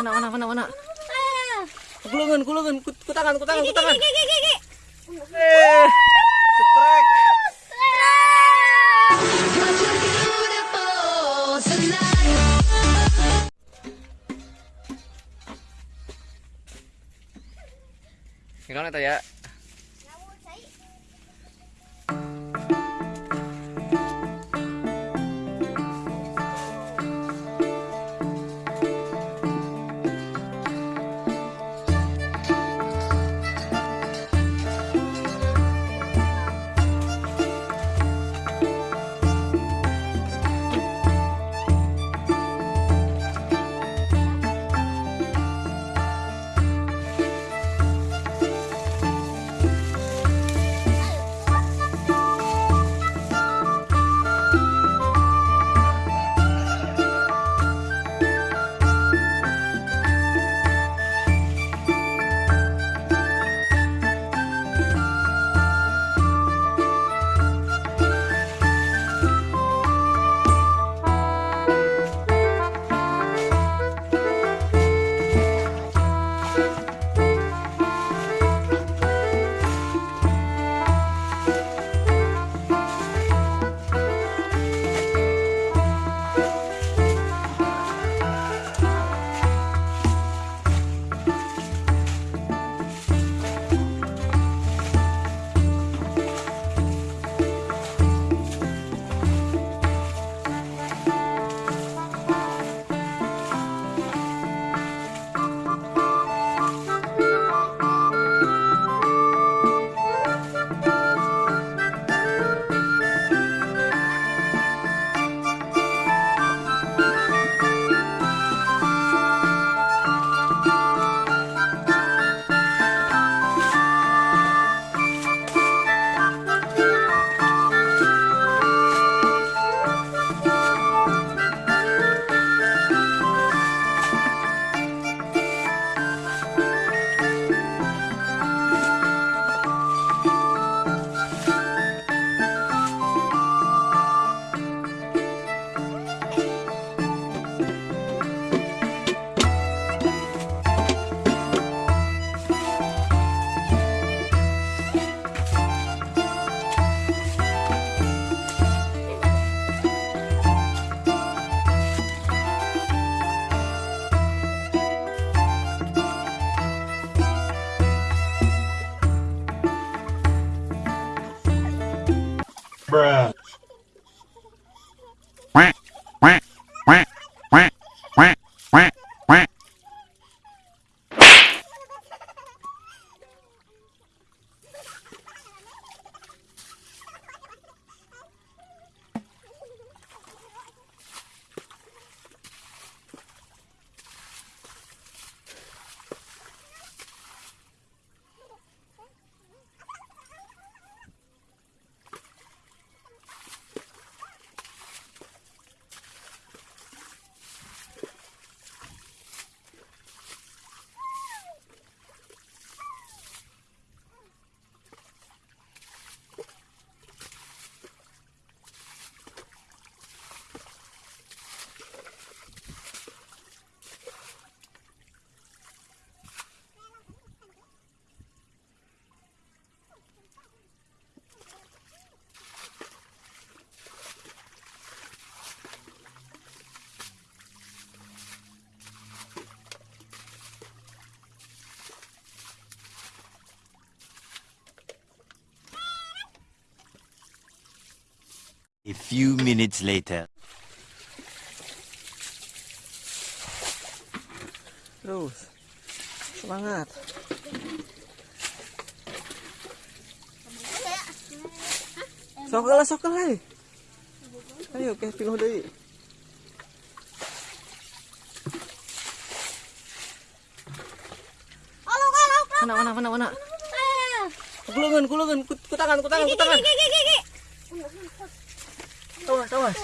Mana mana mana mana. Kulungan kulungan ku, ku tangan ku tangan ku tangan. Eh, strike. Gimana ya? A few minutes later. Terus. Semangat. Sokol lah sokol hai. Ayo ke piluh deui. Mana mana mana mana. Kulungan kulungan ku, ku tangan ku tangan ku tangan. Awas awas.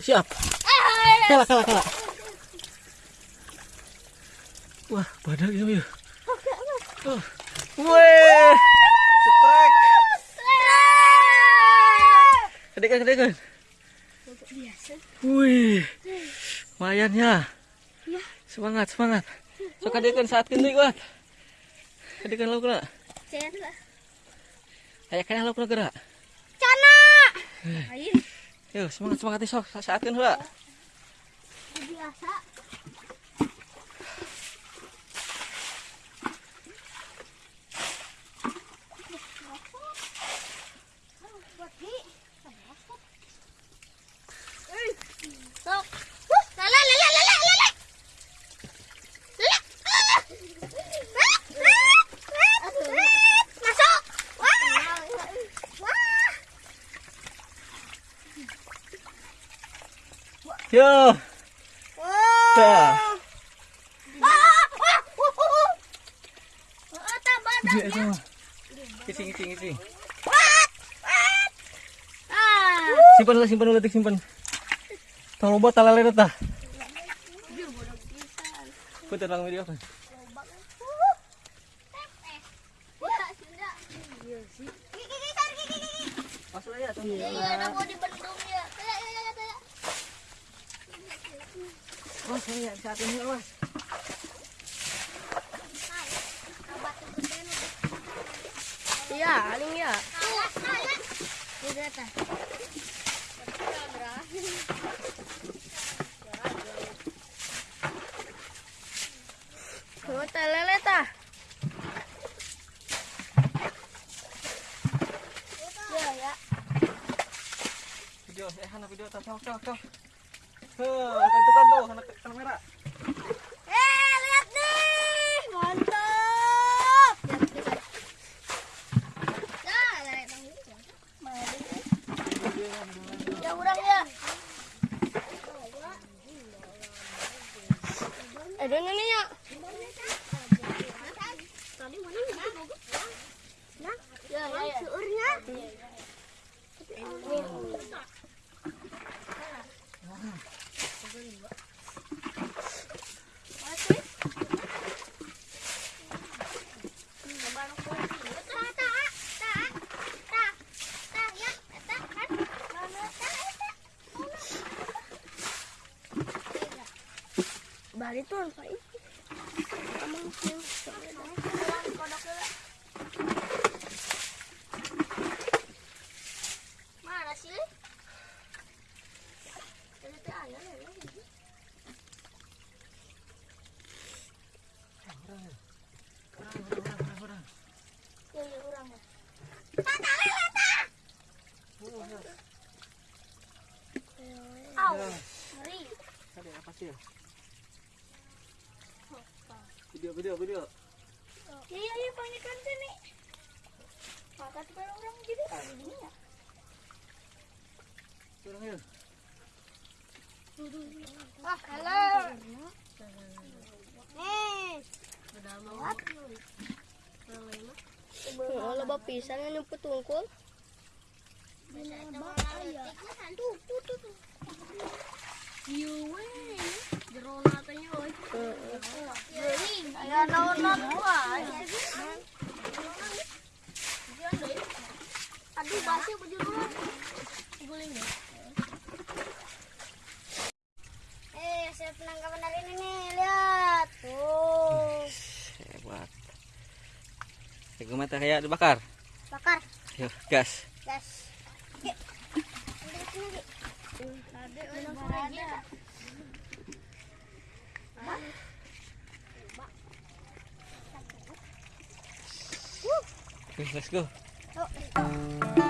Siap. Kalah kalah kalah. Wah, badak ya. Oh. Strike. Kedekan kedekan. Wih, lumayan ya. Iya. Semangat, semangat. So kadekan saat kini kuat. Kadekan lauk nak. Saya lah. Ayak kena lauk nak gerak. Cana. Ayo. Yo, semangat semangat esok saat kini lah. Biasa. Sok. Lala, lala, lala, lala. Masuk. Wah. Wah. Yo, dah. Dia sama. Kicing, kicing, kicing. Simpan lah, simpan ulah, simpan. Talale video. Masuk aja tuh. Mas, saya saat ini mas. Iya, aling ya. Udah tah. Oh, telele tah. Ya, ya. Video, eh, anak video, tahu, tahu, tahu. Heh, tentukan tuh, anak kamera. Eh, lihat nih. Mantap. Dah, lari bang. Ya, urang ya. Eh, dan ini ya. Ya, ya, ya. Seurnya. Bari tuh apa ini? Sih. Ya. Ya, ya, ya. Tata, ngeri. Ada apa sih? Video, video, video. Ya, ya, ya, panggil kan sini. Maka tuh kalau orang jadi ini ya. Turun yuk. Wah, halo. Nih. Udah mau. Oh, loba pisang yang nyumput tungkul. Tuh, tuh, tuh, tuh. Yuwe, jerona teh yuwe. Ya daun-daun wae. Aduh, basi bejero. Guling ya. Eh, saya penangkapan hari ini nih, lihat. Tuh. Hebat. Tengok mata kayak dibakar. Bakar, Yuk, gas. gas. Oke, let's go. Oh,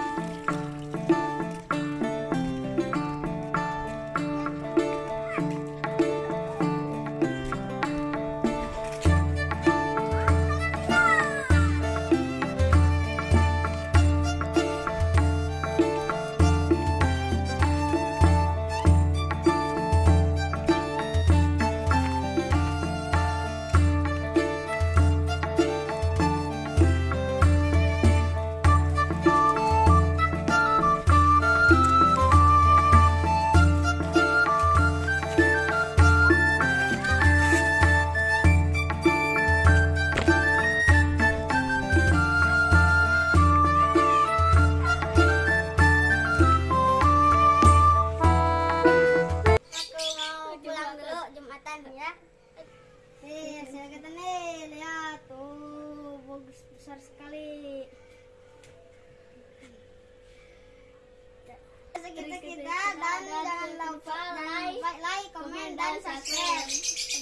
dan subscribe.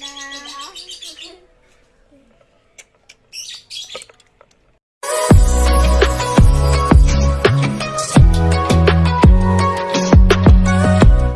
Dadah.